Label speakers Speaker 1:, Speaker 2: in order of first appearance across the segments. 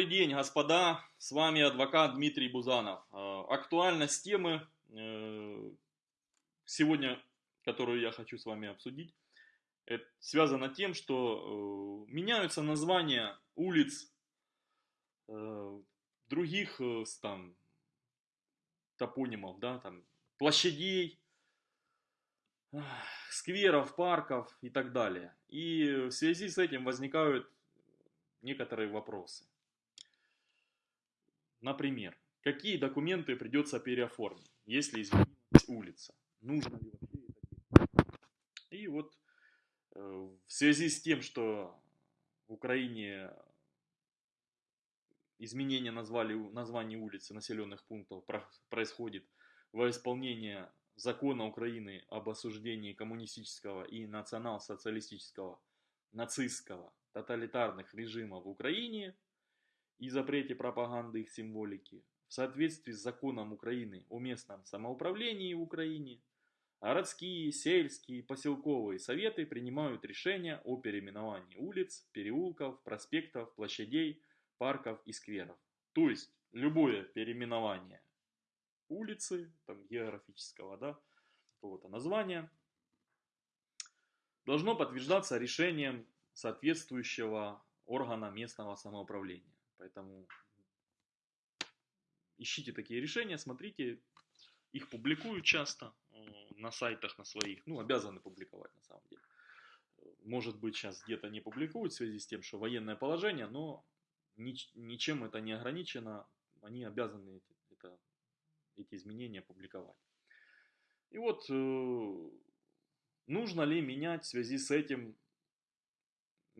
Speaker 1: Добрый день, господа. С вами адвокат Дмитрий Бузанов. Э, актуальность темы э, сегодня, которую я хочу с вами обсудить, связана тем, что э, меняются названия улиц, других там топонимов, да, там площадей, скверов, парков и так далее. И в связи с этим возникают некоторые вопросы. Например, какие документы придется переоформить, если изменилась улица? Нужно ли вообще это И вот э, в связи с тем, что в Украине изменение назвали, названий улиц и населенных пунктов происходит во исполнение закона Украины об осуждении коммунистического и национал-социалистического, нацистского, тоталитарных режимов в Украине и запрете пропаганды их символики в соответствии с законом Украины о местном самоуправлении в Украине, городские, сельские, поселковые советы принимают решения о переименовании улиц, переулков, проспектов, площадей, парков и скверов. То есть любое переименование улицы, там, географического да, какого-то названия, должно подтверждаться решением соответствующего органа местного самоуправления. Поэтому ищите такие решения, смотрите, их публикуют часто э, на сайтах на своих, ну, обязаны публиковать на самом деле. Может быть, сейчас где-то не публикуют в связи с тем, что военное положение, но ничем это не ограничено, они обязаны это, эти изменения публиковать. И вот, э, нужно ли менять в связи с этим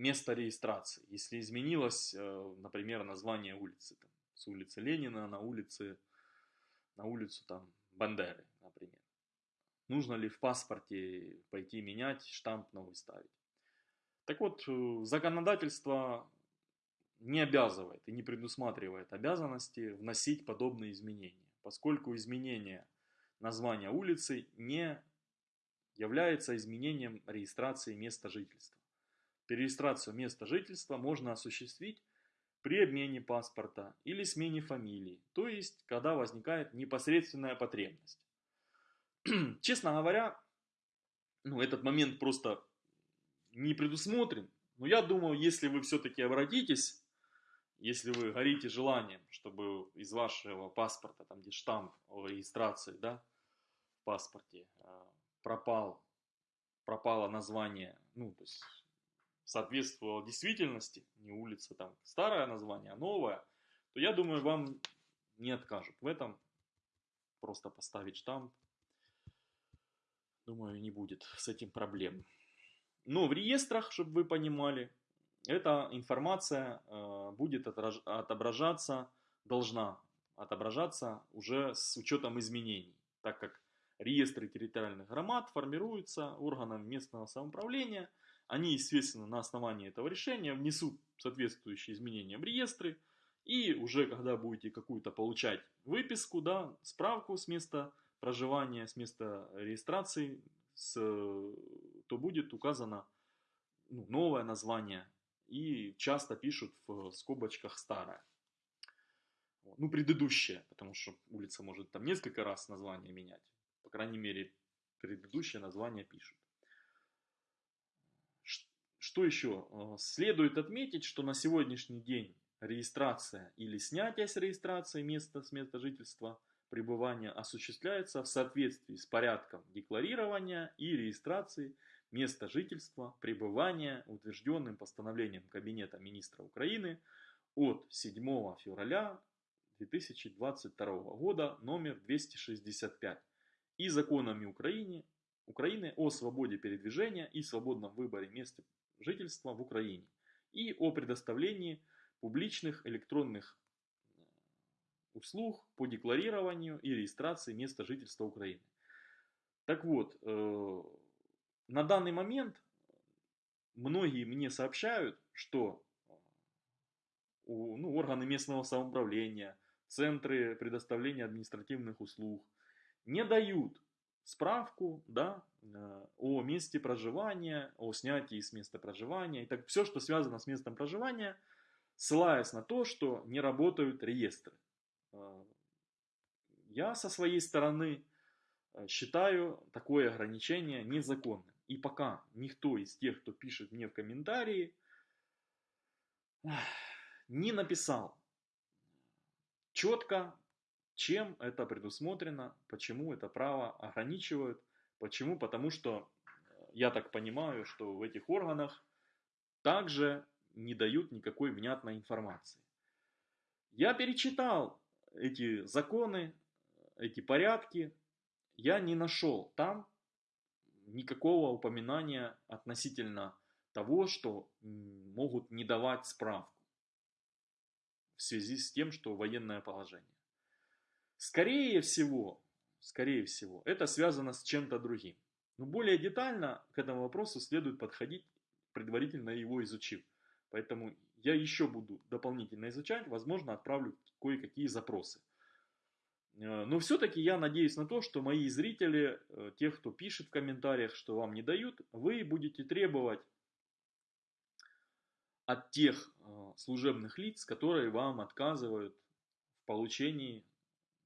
Speaker 1: место регистрации. Если изменилось, э, например, название улицы, там, с улицы Ленина на, улице, на улицу там, Бандеры, например. Нужно ли в паспорте пойти менять, штамп новый ставить? Так вот, э, законодательство не обязывает и не предусматривает обязанности вносить подобные изменения, поскольку изменение названия улицы не является изменением регистрации места жительства. Перерегистрацию места жительства можно осуществить при обмене паспорта или смене фамилии, то есть, когда возникает непосредственная потребность. Честно говоря, ну, этот момент просто не предусмотрен, но я думаю, если вы все-таки обратитесь, если вы горите желанием, чтобы из вашего паспорта, там где штамп о регистрации, да, в паспорте, а, пропал, пропало название, ну, то есть соответствовала действительности, не улица там старое название, а новое, то я думаю, вам не откажут в этом. Просто поставить штамп. Думаю, не будет с этим проблем. Но в реестрах, чтобы вы понимали, эта информация э, будет отображаться, должна отображаться уже с учетом изменений, так как реестры территориальных громад формируются органом местного самоуправления – они, естественно, на основании этого решения внесут соответствующие изменения в реестры. И уже когда будете какую-то получать выписку, да, справку с места проживания, с места регистрации, с, то будет указано ну, новое название. И часто пишут в скобочках старое. Ну, предыдущее, потому что улица может там несколько раз название менять. По крайней мере, предыдущее название пишут. Что еще? Э, следует отметить, что на сегодняшний день регистрация или снятие с регистрации места с места жительства пребывания осуществляется в соответствии с порядком декларирования и регистрации места жительства пребывания, утвержденным постановлением Кабинета министра Украины от 7 февраля 2022 года номер 265 и законами Украины, Украины о свободе передвижения и свободном выборе места жительства в Украине и о предоставлении публичных электронных э, услуг по декларированию и регистрации места жительства Украины. Так вот, э, на данный момент многие мне сообщают, что э, ну, органы местного самоуправления, центры предоставления административных услуг не дают справку да, э, о месте проживания, о снятии с места проживания. И так все, что связано с местом проживания, ссылаясь на то, что не работают реестры. Э, я со своей стороны э, считаю такое ограничение незаконным. И пока никто из тех, кто пишет мне в комментарии, не написал четко, чем это предусмотрено, почему это право ограничивают. Почему? Потому что я так понимаю, что в этих органах также не дают никакой внятной информации. Я перечитал эти законы, эти порядки, я не нашел там никакого упоминания относительно того, что могут не давать справку в связи с тем, что военное положение. Скорее всего, скорее всего, это связано с чем-то другим. Но более детально к этому вопросу следует подходить, предварительно его изучив. Поэтому я еще буду дополнительно изучать, возможно, отправлю кое-какие запросы. Э, но все-таки я надеюсь на то, что мои зрители, э, тех, кто пишет в комментариях, что вам не дают, вы будете требовать от тех э, служебных лиц, которые вам отказывают в получении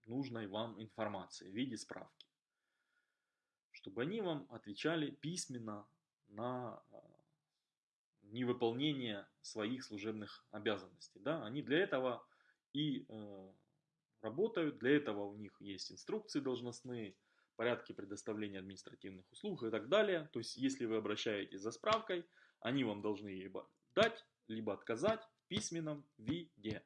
Speaker 1: нужной вам информации в виде справки. Чтобы они вам отвечали письменно на невыполнение своих служебных обязанностей. Да? Они для этого и э, работают, для этого у них есть инструкции должностные, порядки предоставления административных услуг и так далее. То есть, если вы обращаетесь за справкой, они вам должны либо дать, либо отказать в письменном виде.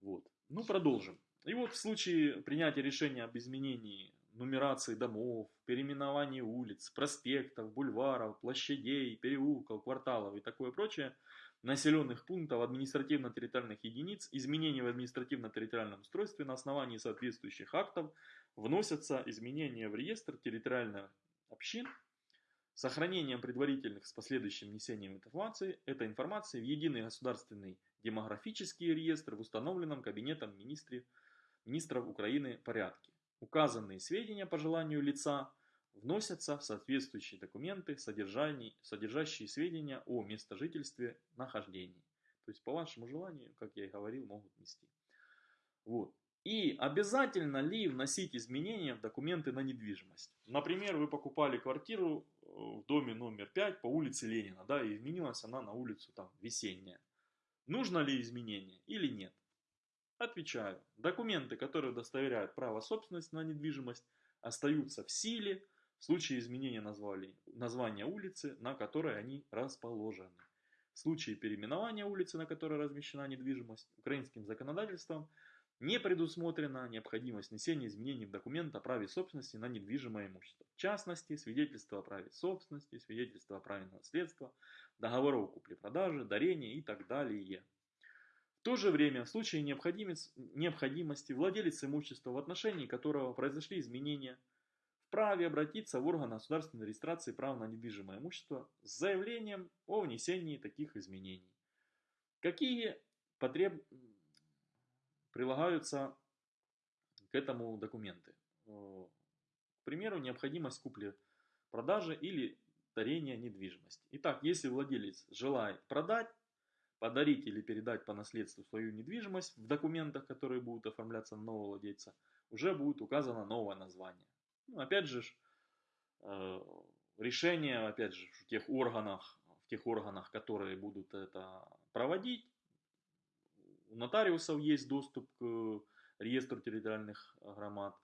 Speaker 1: Вот. Ну, продолжим. И вот в случае принятия решения об изменении нумерации домов, переименовании улиц, проспектов, бульваров, площадей, переулков, кварталов и такое прочее, населенных пунктов, административно-территориальных единиц, изменений в административно-территориальном устройстве на основании соответствующих актов вносятся изменения в реестр территориальных общин. Сохранением предварительных с последующим внесением информации, этой информации в единый государственный демографический реестр в установленном Кабинетом министров, министров Украины порядке. Указанные сведения по желанию лица вносятся в соответствующие документы, содержащие сведения о местожительстве, нахождении. То есть по вашему желанию, как я и говорил, могут внести. Вот. И обязательно ли вносить изменения в документы на недвижимость? Например, вы покупали квартиру э, в доме номер 5 по улице Ленина, да, и изменилась она на улицу там весенняя. Нужно ли изменение или нет? Отвечаю. Документы, которые удостоверяют право собственности на недвижимость, остаются в силе в случае изменения назвали, названия улицы, на которой они расположены. В случае переименования улицы, на которой размещена недвижимость, украинским законодательством не предусмотрена необходимость внесения изменений в документ о праве собственности на недвижимое имущество. В частности, свидетельство о праве собственности, свидетельство о праве на наследство, договоров купли-продажи, дарения и так далее то же время, в случае необходимости, владелец имущества, в отношении которого произошли изменения, вправе обратиться в орган государственной регистрации права на недвижимое имущество с заявлением о внесении таких изменений. Какие потреб... прилагаются к этому документы? К примеру, необходимость купли-продажи или дарения недвижимости. Итак, если владелец желает продать подарить или передать по наследству свою недвижимость в документах, которые будут оформляться на нового владельца, уже будет указано новое название. Ну, опять же, э, решение, опять же, в тех органах, в тех органах, которые будут это проводить, у нотариусов есть доступ к реестру территориальных громад.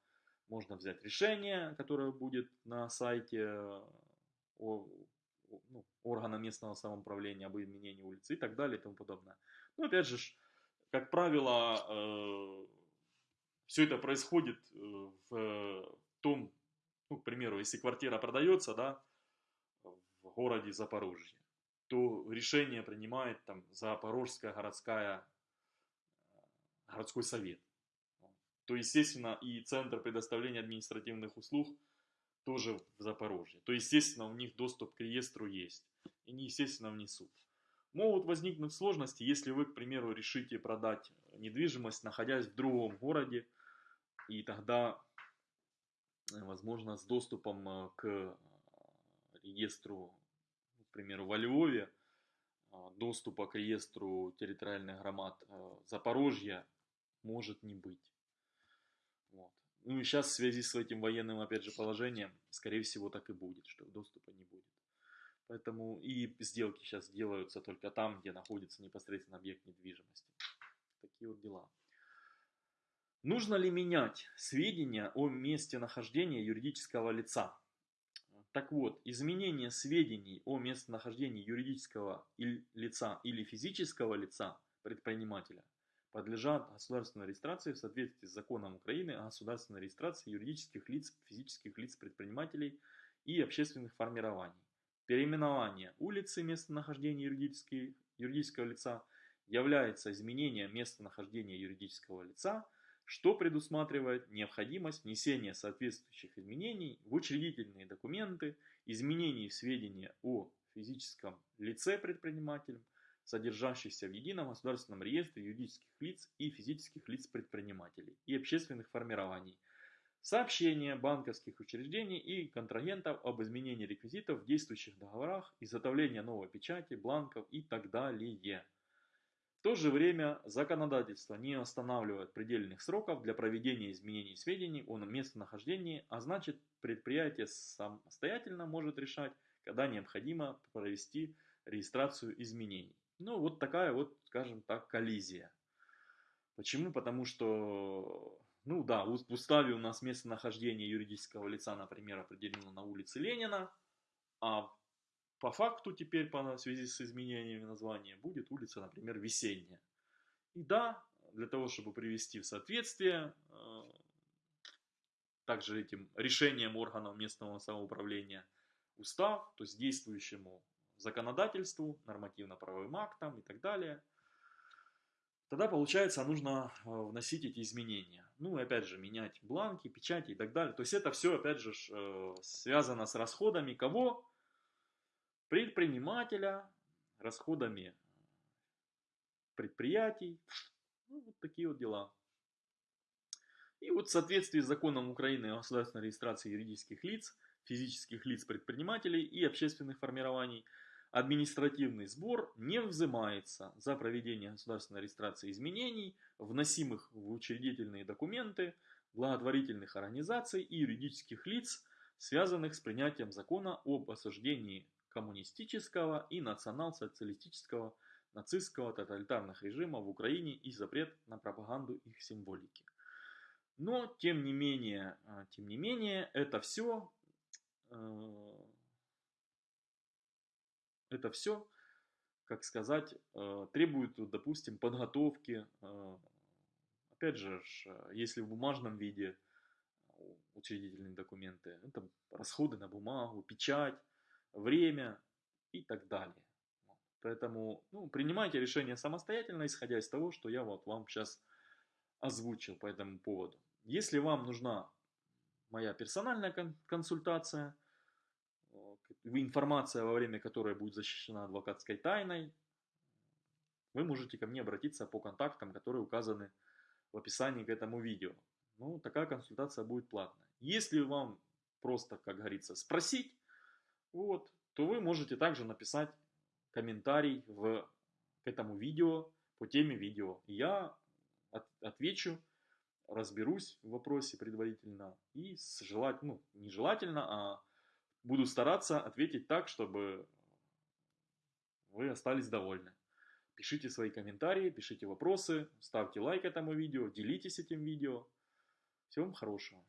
Speaker 1: Можно взять решение, которое будет на сайте ну, органа местного самоуправления об изменении улицы и так далее и тому подобное. Ну, опять же, как правило, э, все это происходит э, в том, ну, к примеру, если квартира продается, да, в городе Запорожье, то решение принимает там Запорожская городская, городской совет. То, естественно, и Центр предоставления административных услуг – тоже в Запорожье. То, естественно, у них доступ к реестру есть. И они, естественно, внесут. Могут возникнуть сложности, если вы, к примеру, решите продать недвижимость, находясь в другом городе, и тогда, возможно, с доступом э, к реестру, к примеру, во Львове, а, доступа к реестру территориальных громад Запорожья может не быть. Ну и сейчас в связи с этим военным, опять же, положением, скорее всего, так и будет, что доступа не будет. Поэтому и сделки сейчас делаются только там, где находится непосредственно объект недвижимости. Такие вот дела. Нужно ли менять сведения о месте нахождения юридического лица? Так вот, изменение сведений о местонахождении юридического лица или физического лица предпринимателя подлежат государственной регистрации в соответствии с законом Украины о государственной регистрации юридических лиц, физических лиц предпринимателей и общественных формирований. Переименование улицы местонахождения юридического лица является изменением местонахождения юридического лица, что предусматривает необходимость внесения соответствующих изменений в учредительные документы, изменений в сведения о физическом лице предпринимателем, содержащихся в едином государственном реестре юридических лиц и физических лиц предпринимателей и общественных формирований, сообщения банковских учреждений и контрагентов об изменении реквизитов в действующих договорах, изготовления новой печати, бланков и так далее. В то же время законодательство не устанавливает предельных сроков для проведения изменений сведений о местонахождении, а значит предприятие самостоятельно может решать, когда необходимо провести регистрацию изменений. Ну, вот такая вот, скажем так, коллизия. Почему? Потому что, ну да, в уставе у нас местонахождение юридического лица, например, определено на улице Ленина, а по факту теперь, по связи с изменениями названия, будет улица, например, Весенняя. И да, для того, чтобы привести в соответствие, э, также этим решением органов местного самоуправления устав, то есть действующему законодательству, нормативно-правовым актам и так далее, тогда получается нужно э, вносить эти изменения. Ну и опять же менять бланки, печати и так далее. То есть это все опять же э, связано с расходами кого? Предпринимателя, расходами предприятий. Ну, вот такие вот дела. И вот в соответствии с законом Украины о государственной регистрации юридических лиц, физических лиц предпринимателей и общественных формирований – административный сбор не взимается за проведение государственной регистрации изменений, вносимых в учредительные документы благотворительных организаций и юридических лиц, связанных с принятием закона об осуждении коммунистического и национал-социалистического нацистского тоталитарных режимов в Украине и запрет на пропаганду их символики. Но, тем не менее, а, тем не менее, это все э, это все, как сказать, э, требует, допустим, подготовки. Э, опять же, если в бумажном виде учредительные документы, это расходы на бумагу, печать, время и так далее. Поэтому ну, принимайте решение самостоятельно, исходя из того, что я вот вам сейчас озвучил по этому поводу. Если вам нужна моя персональная консультация, информация, во время которой будет защищена адвокатской тайной, вы можете ко мне обратиться по контактам, которые указаны в описании к этому видео. Ну, такая консультация будет платная. Если вам просто, как говорится, спросить, вот, то вы можете также написать комментарий в, к этому видео по теме видео. Я от, отвечу, разберусь в вопросе предварительно и желательно, ну, не желательно, а буду стараться ответить так, чтобы вы остались довольны. Пишите свои комментарии, пишите вопросы, ставьте лайк этому видео, делитесь этим видео. Всего вам хорошего.